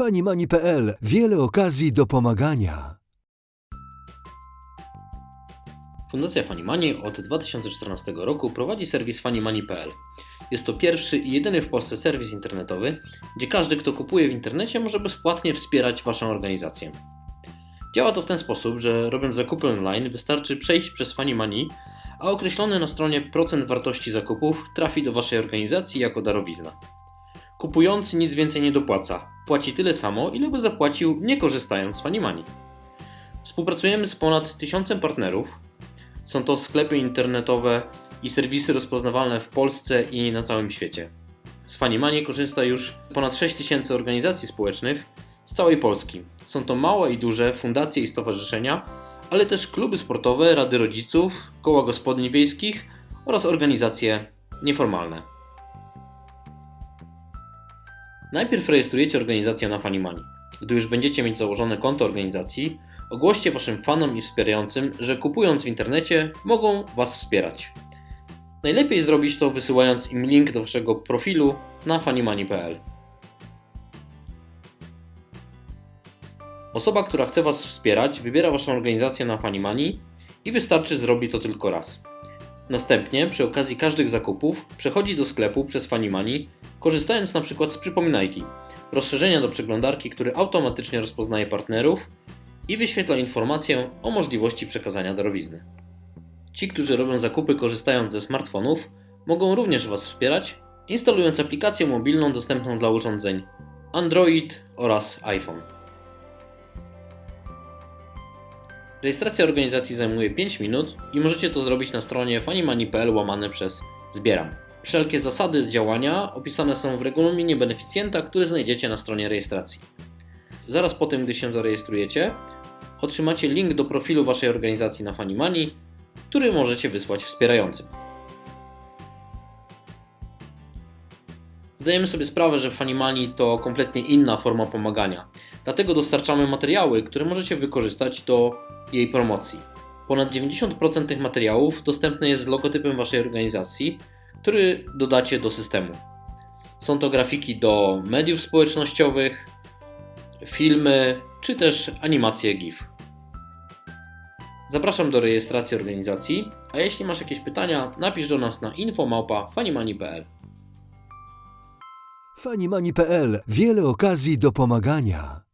Fanimani.pl Wiele okazji do pomagania. Fundacja Fanimani od 2014 roku prowadzi serwis fanimani.pl. Jest to pierwszy i jedyny w Polsce serwis internetowy, gdzie każdy, kto kupuje w internecie, może bezpłatnie wspierać Waszą organizację. Działa to w ten sposób, że robiąc zakupy online wystarczy przejść przez Fanimani, a określony na stronie procent wartości zakupów trafi do Waszej organizacji jako darowizna. Kupujący nic więcej nie dopłaca, płaci tyle samo, ile by zapłacił nie korzystając z Fanimani. Współpracujemy z ponad tysiącem partnerów. Są to sklepy internetowe i serwisy rozpoznawalne w Polsce i na całym świecie. Z Fanimani korzysta już ponad 6000 organizacji społecznych z całej Polski. Są to małe i duże fundacje i stowarzyszenia, ale też kluby sportowe, rady rodziców, koła gospodyń wiejskich oraz organizacje nieformalne. Najpierw rejestrujecie organizację na Fanimani. Gdy już będziecie mieć założone konto organizacji, ogłoście waszym fanom i wspierającym, że kupując w internecie mogą was wspierać. Najlepiej zrobić to wysyłając im link do waszego profilu na fanimani.pl. Osoba, która chce was wspierać, wybiera waszą organizację na Fanimani i wystarczy zrobi to tylko raz. Następnie, przy okazji każdych zakupów, przechodzi do sklepu przez Fanimani, korzystając np. z przypominajki, rozszerzenia do przeglądarki, który automatycznie rozpoznaje partnerów i wyświetla informację o możliwości przekazania darowizny. Ci, którzy robią zakupy korzystając ze smartfonów, mogą również Was wspierać, instalując aplikację mobilną dostępną dla urządzeń Android oraz iPhone. Rejestracja organizacji zajmuje 5 minut i możecie to zrobić na stronie fanimani.pl łamane przez zbieram. Wszelkie zasady działania opisane są w regulaminie beneficjenta, który znajdziecie na stronie rejestracji. Zaraz po tym, gdy się zarejestrujecie, otrzymacie link do profilu Waszej organizacji na Fanimani, który możecie wysłać wspierającym. Zdajemy sobie sprawę, że Fanimani to kompletnie inna forma pomagania. Dlatego dostarczamy materiały, które możecie wykorzystać do jej promocji. Ponad 90% tych materiałów dostępne jest z logotypem Waszej organizacji, który dodacie do systemu. Są to grafiki do mediów społecznościowych, filmy czy też animacje GIF. Zapraszam do rejestracji organizacji, a jeśli masz jakieś pytania, napisz do nas na info.fanimani.pl. Fanimani.pl Wiele okazji do pomagania.